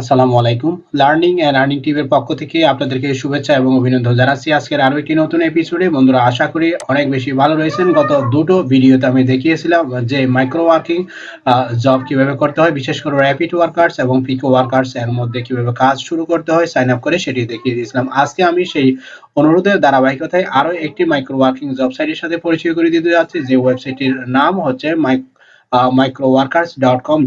আসসালামু আলাইকুম। Learning and earning টিমের পক্ষ থেকে আপনাদেরকে শুভেচ্ছা এবং অভিনন্দন জানাচ্ছি। আজকের আরও একটি নতুন এপিসোডে বন্ধুরা, আশা করি অনেক বেশি ভালো রয়েছেন। গত দুটো ভিডিওতে আমি দেখিয়েছিলাম যে মাইক্রো ওয়ার্কিং জব কীভাবে করতে হয়, বিশেষ করে র্যাপিড ওয়ার্কার্স এবং পিকো ওয়ার্কার্স এর মধ্যে কীভাবে কাজ শুরু করতে হয় সাইন আপ করে সেটি দেখিয়ে দিয়েছিলাম। আজকে আমি সেই অনুরোধের ধারাবাহিকতায় আরও একটি মাইক্রো ওয়ার্কিং জব সাইটের সাথে পরিচয় করে দিতে যাচ্ছি, যে ওয়েবসাইটটির নাম হচ্ছে মাইক মাইক্রোওয়ার্কার্স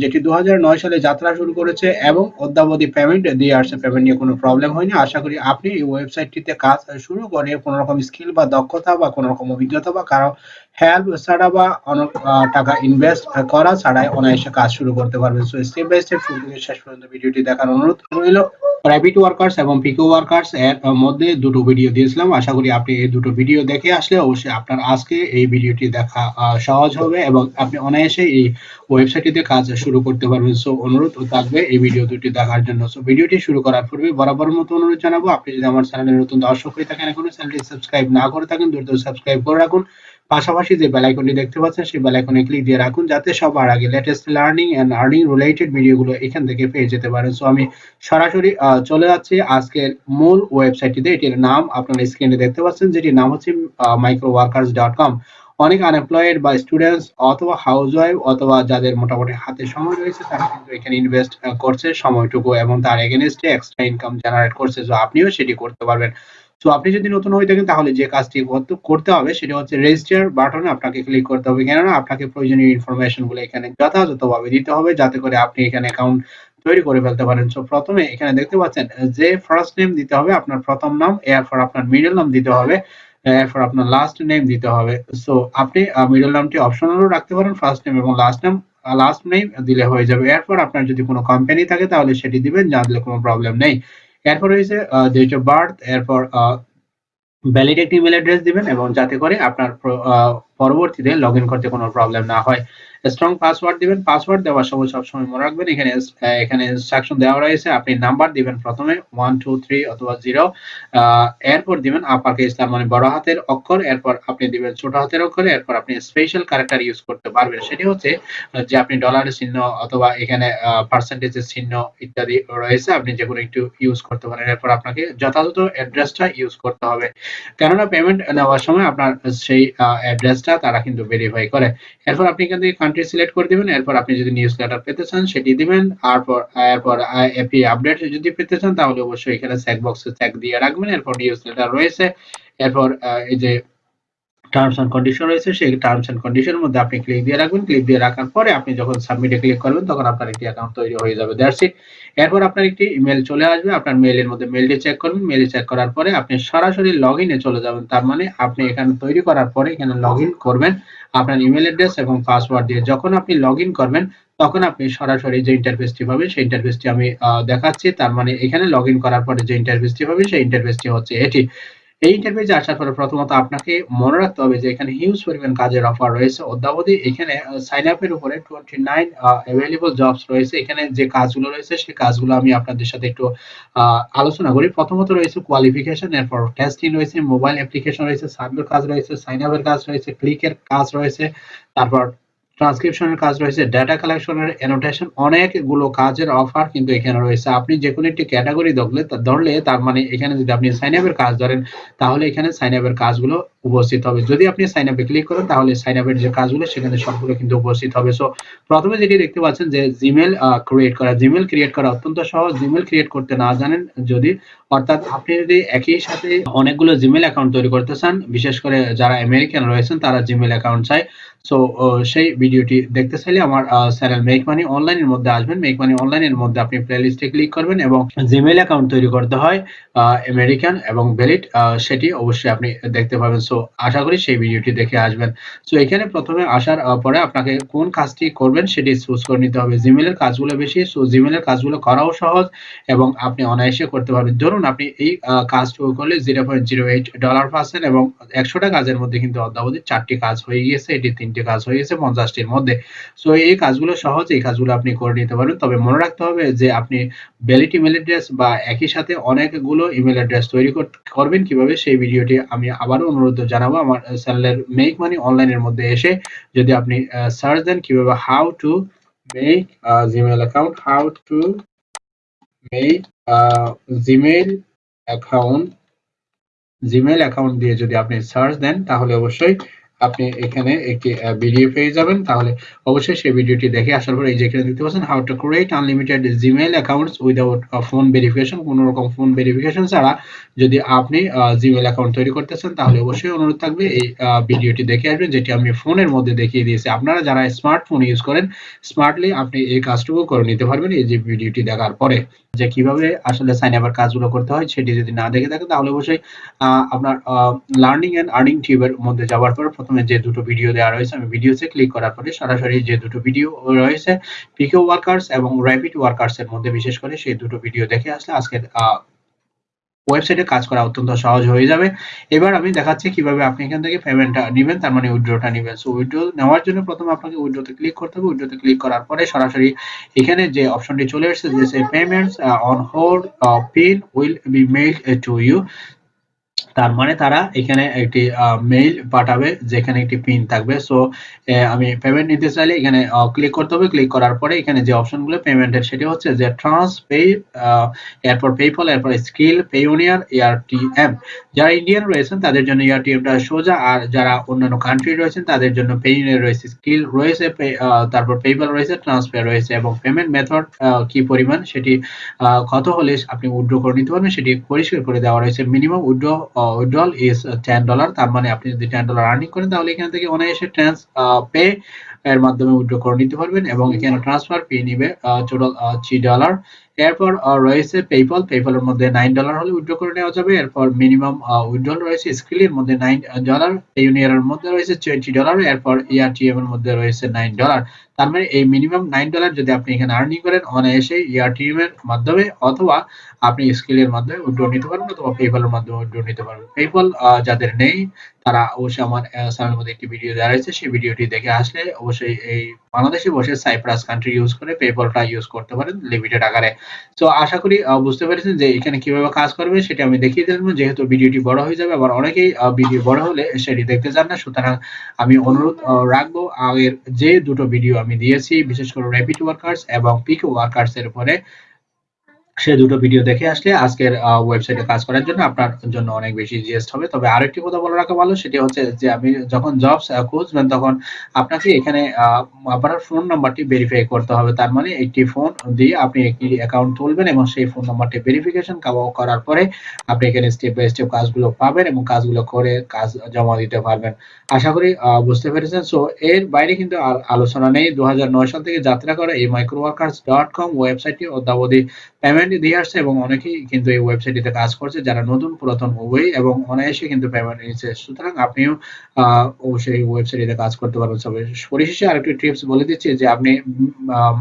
যেটি দু হাজার নয় সালে যাত্রা শুরু করেছে এবং অদ্যাবধি পেমেন্ট দিয়ে আসছে। পেমেন্ট নিয়ে কোনো প্রবলেম হয়নি। আশা করি আপনি এই ওয়েবসাইটটিতে কাজ শুরু করে কোনো রকম স্কিল বা দক্ষতা বা কোনো রকম অভিজ্ঞতা বা কারও হেল্প ছাড়া বা অনেক টাকা ইনভেস্ট করা ছাড়াই অনায়াসে কাজ শুরু করতে পারবেন। সো স্টেপ বাই স্টেপ শুরু থেকে শেষ পর্যন্ত ভিডিওটি দেখার অনুরোধ রইল। প্রাইভেট ওয়ার্কার্স এবং পিকো ওয়ার্কার্স এর মধ্যে দুটো ভিডিও দিয়েছিলাম। আশা করি আপনি এই দুটো ভিডিও দেখে আসলে অবশ্যই আপনার আজকে এই ভিডিওটি দেখা সহজ হবে এবং আপনি অনায়াসে এই ওয়েবসাইটটিতে কাজ শুরু করতে পারবেন। সো অনুরোধ থাকবে এই ভিডিও দুটি দেখার জন্য। সো ভিডিওটি শুরু করার পূর্বে বরাবর মতো অনুরোধ জানাব, আপনি যদি আমার চ্যানেলে নতুন দর্শক হয়ে থাকেন এখনও চ্যানেলটি সাবস্ক্রাইব না করে থাকেন, দ্রুত সাবস্ক্রাইব করে রাখুন। পাশাপাশি যে বেল আইকনটি দেখতে পাচ্ছেন, সেই বেল আইকনে ক্লিক দিয়ে রাখুন, যাতে সবার আগে latest learning and earning related ভিডিওগুলো এখান থেকে পেয়ে যেতে পারেন। সো আমি সরাসরি চলে যাচ্ছি আজকের মূল ওয়েবসাইটটিতে এটির নাম আপনারা স্ক্রিনে দেখতে পাচ্ছেন, যেটির নাম হচ্ছে মাইক্রো ওয়ার্কার্স ডট কম অনেক আনএমপ্লয়েড বা স্টুডেন্টস অথবা হাউস ওয়াইফ অথবা যাদের মোটামুটি হাতে সময় রয়েছে, তারা কিন্তু এখানে ইনভেস্ট করছে সময়টুকু এবং তার এগেনস্টে এক্সট্রা ইনকাম জেনারেট করছে। সো আপনিও সেটি করতে পারবেন। তো আপনি যদি নতুন হয়ে থাকেন, তাহলে যে কাজটি করতে হবে সেটা হচ্ছে রেজিস্টার বাটনে আপনাকে ক্লিক করতে হবে। কেননা আপনাকে প্রয়োজনীয় ইনফরমেশনগুলো এখানে যথাযথভাবে দিতে হবে যাতে করে আপনি এখানে অ্যাকাউন্ট তৈরি করে ফেলতে পারেন। সো প্রথমে এখানে দেখতে পাচ্ছেন, যে ফার্স্ট নেম দিতে হবে, আপনার প্রথম নাম, এরপর আপনার মিডল নাম দিতে হবে। এরপর আপনার লাস্ট নেম দিতে হবে। সো আপনি মিডল নামটি অপশনালও রাখতে পারেন ফার্স্ট নেম এবং লাস্ট নেম লাস্ট নেম দিলে হয়ে যাবে। এরপর আপনার যদি কোনো কোম্পানি থাকে, তাহলে সেটি দিবেন, যা দিলে কোনো প্রবলেম নেই। এরপর রয়েছে ডেট অফ বার্থ এরপর ভ্যালিড একটি ইমেল অ্যাড্রেস দিবেন এবং যাতে করে আপনার পরবর্তীতে লগ করতে কোনো প্রবলেম না হয়। স্ট্রং পাসওয়ার্ড দিবেন পাসওয়ার্ড দেওয়ার সময় সবসময় মনে রাখবেন, এখানে এখানে ইনস্ট্রাকশন দেওয়া রয়েছে, আপনি নাম্বার দিবেন প্রথমে ওয়ান টু থ্রি অথবা জিরো এরপর দিবেন আপাকে ইসলাম মানে বড় হাতের অক্ষর, এরপর আপনি দিবেন ছোট হাতের অক্ষর, এরপর আপনি স্পেশাল ক্যারেক্টার ইউজ করতে পারবেন। সেটি হচ্ছে, যে আপনি ডলারের চিহ্ন অথবা এখানে পার্সেন্টেজের চিহ্ন ইত্যাদি রয়েছে, আপনি যে কোনো একটু ইউজ করতে পারেন। এরপর আপনাকে যথাযথ অ্যাড্রেসটা ইউজ করতে হবে। কেননা পেমেন্ট নেওয়ার সময় আপনার সেই অ্যাড্রেসটা তারা কিন্তু ভেরিফাই করে। এরপর আপনি থেকে কান্ট্রি সিলেক্ট করে দিবেন, এরপর আপনি যদি নিউজ লেটার পেতে চান সেটি দিবেন তারপর এরপর এপি আপডেট যদি পেতে চান তাহলে অবশ্যই এখানে চেক বক্সে চেক দিয়ে রাখবেন, এরপর নিউজ লেটার রয়েছে, এরপর এই যে টার্মস এন্ড কন্ডিশন রয়েছে, সেই টার্মস এন্ড কন্ডিশনের মধ্যে আপনি ক্লিক দিয়ে রাখবেন। ক্লিক দিয়ে রাখার পরে আপনি যখন সাবমিটে ক্লিক করবেন, তখন আপনার একটি অ্যাকাউন্ট তৈরি হয়ে যাবে। দ্যাটস ইট এরপর আপনার একটি ইমেল চলে আসবে। আপনার মেইলের মধ্যে মেইলটি চেক করবেন। মেইলে চেক করার পরে আপনি সরাসরি লগ ইনে চলে যাবেন। তার মানে আপনি এখানে তৈরি করার পরে এখানে লগ ইন করবেন। আপনার ইমেল অ্যাড্রেস এবং পাসওয়ার্ড দিয়ে যখন আপনি লগ ইন করবেন, তখন আপনি সরাসরি যে ইন্টারফেসটি পাবেন, সেই ইন্টারফেসটি আমি দেখাচ্ছি। তার মানে এখানে লগ ইন করার পরে যে ইন্টারফেসটি পাবেন, সেই ইন্টারফেসটি হচ্ছে এটি। এই ইন্টারভিউতে আসার পরে প্রথমত আপনাকে মনে রাখতে হবে যে এখানে হিউজ পরিমাণ কাজের অফার রয়েছে। অদ্যাবধি এখানে সাইন আপের উপরে টোয়েন্টি নাইন অ্যাভেলেবল জবস রয়েছে। এখানে যে কাজগুলো রয়েছে, সেই কাজগুলো আমি আপনাদের সাথে একটু আলোচনা করি। প্রথমত রয়েছে কোয়ালিফিকেশন এরপর টেস্টিং রয়েছে মোবাইল অ্যাপ্লিকেশন রয়েছে সার্ভের কাজ রয়েছে সাইন আপের কাজ রয়েছে ক্লিকের কাজ রয়েছে, তারপর ট্রান্সক্রিপশনের কাজ রয়েছে ডেটা কালেকশনের অ্যানোটেশন অনেকগুলো কাজের অফার কিন্তু এখানে রয়েছে। আপনি যে কোনো একটি ক্যাটাগরি ধরলে ধরলে তার মানে এখানে যদি আপনি সাইন আপের কাজ ধরেন, তাহলে এখানে সাইন আপের কাজগুলো উপস্থিত হবে। যদি আপনি সাইন আপে ক্লিক করেন, তাহলে সাইন আপের যে কাজগুলো, সেখানে সবগুলো কিন্তু উপস্থিত হবে। সো প্রথমে যেটি দেখতে পাচ্ছেন যে জিমেল ক্রিয়েট করা। জিমেল ক্রিয়েট করা অত্যন্ত সহজ। জিমেল ক্রিয়েট করতে না জানেন যদি, অর্থাৎ আপনি যদি একই সাথে অনেকগুলো জিমেল অ্যাকাউন্ট তৈরি করতে চান, বিশেষ করে যারা আমেরিকান রয়েছেন, তারা জিমেল অ্যাকাউন্ট চায়। সো সেই ভিডিওটি দেখতে চাইলে আমার চ্যানেল মেক মানি অনলাইনের মধ্যে আসবেন। মেক মানি অনলাইনের মধ্যে আপনি প্লেলিস্টে ক্লিক করবেন এবং জিমেল অ্যাকাউন্ট তৈরি করতে হয় আমেরিকান এবং ভ্যালিড সেটি অবশ্যই আপনি দেখতে পাবেন। সো আশা করি সেই ভিডিওটি দেখে আসবেন। সো এখানে প্রথমে আসার পরে আপনাকে কোন কাজটি করবেন সেটি চুজ করে নিতে হবে। জিমেলের কাজগুলো বেশি সো জিমেলের কাজগুলো করাও সহজ এবং আপনি অনায়াসে করতে পারবেন। ধরুন আপনি এই কাজটুকু করলে zero point zero eight dollar পাচ্ছেন এবং একশোটা কাজের মধ্যে কিন্তু অদ্যাবধি চারটি কাজ হয়ে গিয়েছে। এটি তিনটি কাজ হয়ে গেছে পঞ্চাশটির মধ্যে। সো এই কাজগুলো সহজ এই কাজগুলো আপনি করে নিতে পারেন তবে মনে রাখতে হবে যে আপনি ভ্যালিড ইমেল অ্যাড্রেস বা একই সাথে অনেকগুলো ইমেল অ্যাড্রেস তৈরি করবেন কীভাবে সেই ভিডিওটি আমি আবারও অনুরোধ জানাব, আমার চ্যানেলের মেক মানি অনলাইনের মধ্যে এসে যদি আপনি সার্চ দেন কীভাবে how to make Gmail account how to make Gmail account Gmail account দিয়ে যদি আপনি সার্চ দেন, তাহলে অবশ্যই আপনি এখানে একটি ভিডিও পেয়ে যাবেন। তাহলে অবশ্যই সেই ভিডিওটি দেখে আসার পর এই যে এখানে দেখতে পাচ্ছেন how to create unlimited Gmail accounts without phone verification কোনো রকম ফোন ভেরিফিকেশন ছাড়া যদি আপনি জিমেইল অ্যাকাউন্ট তৈরি করতেছেন তাহলে অবশ্যই অনুরোধ থাকবে এই ভিডিওটি দেখে আসবেন, যেটি আমি ফোনের মধ্যে দেখিয়ে দিয়েছি। আপনারা যারা স্মার্টফোন ইউজ করেন স্মার্টলি আপনি এই কাজটুকু করে নিতে পারবেন এই যে ভিডিওটি দেখার পরে। যে কীভাবে আসলে সাইন আপের কাজগুলো করতে হয়, সেটি যদি না দেখে থাকেন, তাহলে অবশ্যই আপনার লার্নিং এন্ড আর্নিং টিউবের মধ্যে যাওয়ার পর প্রথমে যে দুটো ভিডিও দেওয়া রয়েছে, আমি ভিডিওতে ক্লিক করার পরে সরাসরি যে দুটো ভিডিও রয়েছে পিকে ওয়ার্কার্স এবং র্যাপিড ওয়ার্কার্স এর মধ্যে বিশেষ করে সেই দুটো ভিডিও দেখে আসলে আজকের ওয়েবসাইটে কাজ করা অত্যন্ত সহজ হয়ে যাবে। এবার আমি দেখাচ্ছি কীভাবে আপনি এখান থেকে পেমেন্টটা নেবেন, তার মানে উইড্রোটা নেবেন। সো উইড্রো নেওয়ার জন্য প্রথমে আপনাকে উইড্রোতে ক্লিক করতে হবে। উইড্রোতে ক্লিক করার পরে সরাসরি এখানে যে অপশনটি চলে এসেছে, যে payments on hold pin will be mail to you তার মানে তারা এখানে একটি মেইল পাঠাবে যেখানে একটি পিন থাকবে। সো আমি পেমেন্ট নিতে চাইলে এখানে ক্লিক করতে হবে। ক্লিক করার পরে এখানে যে অপশনগুলো পেমেন্টের সেটি হচ্ছে যে ট্রান্স পে এরপর পেপল এরপর স্কিল পেউনিয়ার এয়ারটিএম যারা ইন্ডিয়ান রয়েছেন, তাদের জন্য এয়ারটিএমটা সোজা। আর যারা অন্যান্য কান্ট্রি রয়েছেন, তাদের জন্য পেইউনিয়ার রয়েছে স্কিল রয়েছে তারপর পেপল রয়েছে ট্রান্সফার রয়েছে। এবং পেমেন্ট মেথড কি পরিমাণ সেটি কত হলে আপনি উইথড্র করে নিতে পারবেন, সেটি পরিষ্কার করে দেওয়া রয়েছে। Minimum withdraw withdrawal is ten dollar তার মানে আপনি যদি টেন ডলার আর্নিং করেন, তাহলে এখান থেকে অনায়াসে ট্রান্স পে এর মাধ্যমে উইথড্র করে নিতে পারবেন এবং এখানে ট্রান্সফার ফি নিবে টোটাল থ্রি ডলার এরপর রয়েছে পেপল পেপলের মধ্যে নাইন ডলার হলে উইথড্র করে নেওয়া যাবে। এরপর মিনিমাম উইথড্রল রয়েছে স্কিলের মধ্যে নাইন ডলার ইউনিয়নের মধ্যে রয়েছে টোয়েন্টি ডলার এরপর ইআরটিএম এর মধ্যে রয়েছে নাইন ডলার তার মানে এই মিনিমাম নাইন ডলার যদি আপনি এখানে আর্নিং করেন অনায়াসে ইআরটিএম এর মাধ্যমে অথবা আপনি স্কিলের মাধ্যমে উইথড্র নিতে পারবেন অথবা পেপলের মাধ্যমে উইথড্র নিতে পারবেন। পেপল যাদের নেই তারা অবশ্যই আমার চ্যানেলের মধ্যে একটি ভিডিও দেওয়া রয়েছে। সেই ভিডিওটি দেখে আসলে অবশ্যই এই বাংলাদেশে বসে সাইপ্রাস কান্ট্রি ইউজ করে পেপলটা ইউজ করতে পারেন লিমিটেড আকারে। তো আশা করি বুঝতে পেরেছেন যে এখানে কীভাবে কাজ করবে সেটা আমি দেখিয়ে দিলাম যেহেতু ভিডিওটি বড় হয়ে যাবে, আবার অনেকেই ভিডিও বড় হলে সেটি দেখতে চান না। সুতরাং আমি অনুরোধ রাখব, আগের যে দুটো ভিডিও আমি দিয়েছি, বিশেষ করে র্যাপিড ওয়ার্কার্স এবং পিক ওয়ার্কার্স এর উপরে সে দুটো ভিডিও দেখে আসলে আজকের ওয়েবসাইটে কাজ করার জন্য আপনার জন্য অনেক বেশি ইজিয়েস্ট হবে। তবে আরেকটি কথা বলে রাখা ভালো, সেটি হচ্ছে যে আমি যখন জবস খুঁজবেন তখন আপনাকে এখানে আপনার ফোন নাম্বারটি ভেরিফাই করতে হবে। তার মানে একটি ফোন দিয়ে আপনি একটি অ্যাকাউন্ট তুলবেন এবং সেই ফোন নাম্বারটি ভেরিফিকেশন করার পরে আপনি এখানে স্টেপ বাই স্টেপ কাজগুলো পাবেন এবং কাজগুলো করে কাজ জমা দিতে পারবেন। আশা করি বুঝতে পেরেছেন। সো এর বাইরে কিন্তু আলোচনা নেই। দু হাজার নয় সাল থেকে যাত্রা করা এই মাইক্রো ওয়ার্কার্স ডট কম ওয়েবসাইটটি অদ্যাবধি পেমেন্ট দিয়ে আসছে এবং অনেকেই কিন্তু এই ওয়েবসাইটটিতে কাজ করছে, যারা নতুন, পুরাতন উভয় এবং অনায়াসে কিন্তু পেমেন্ট নিচ্ছে সুতরাং আপনিও অবশ্যই ওয়েবসাইটে কাজ করতে পারবেন। সবাই পরিশেষে আরেকটি টিপস বলে দিচ্ছি যে আপনি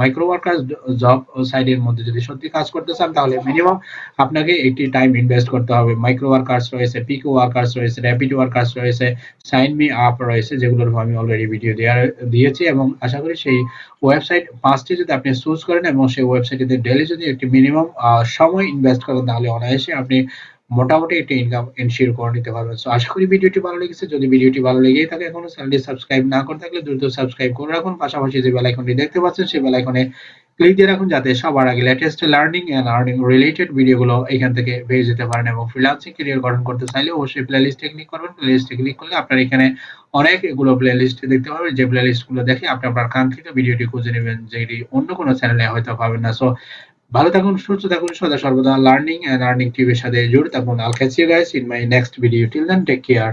মাইক্রো ওয়ার্কার জব সাইটের মধ্যে যদি সত্যি কাজ করতে চান, তাহলে মিনিমাম আপনাকে একটি টাইম ইনভেস্ট করতে হবে। মাইক্রো ওয়ার্কার্স রয়েছে পিকো ওয়ার্কার্স রয়েছে র্যাপিড ওয়ার্কার্স রয়েছে সাইন মি আপ রয়েছে, যেগুলোর আমি অলরেডি ভিডিও দেওয়া দিয়েছি এবং আশা করি সেই ওয়েবসাইট পাঁচটি যদি আপনি চুজ করেন এবং সেই ওয়েবসাইটে ডেলি যদি একটি মিনিমাম সময় ইনভেস্ট করেন, তাহলে অনায়াসে আপনি মোটামুটি একটি ইনকাম এনশিওর করে নিতে পারবেন। সো আশা করি ভিডিওটি ভালো লেগেছে। যদি ভিডিওটি ভালো লেগেই থাকে এখনও চ্যানেলটি সাবস্ক্রাইব না করে থাকলে দ্রুত সাবস্ক্রাইব করে রাখুন। পাশাপাশি যে বেল আইকনটি দেখতে পাচ্ছেন, সেই বেল আইকনে ক্লিক দিয়ে রাখুন, যাতে সবার আগে latest learning and earning related ভিডিওগুলো এখান থেকে পেয়ে যেতে পারেন এবং ফ্রিল্যান্সিং ক্যারিয়ার গঠন করতে চাইলে অবশ্যই প্লেলিস্টে ক্লিক করবেন। প্লেলিস্টে ক্লিক করলে আপনার এখানে অনেক এগুলো প্লেলিস্ট দেখতে পাবেন। যে প্লেলিস্টগুলো দেখে আপনি আপনার কাঙ্ক্ষিত ভিডিওটি খুঁজে নেবেন, যেটি অন্য কোনো চ্যানেলে হয়তো পাবেন না। সো ভালো থাকুন, সুস্থ থাকুন, সদা সর্বদা লার্নিং এন্ড আর্নিং টিভির সাথে জুড়ে থাকুন। I'll catch you guys in my next video till then take care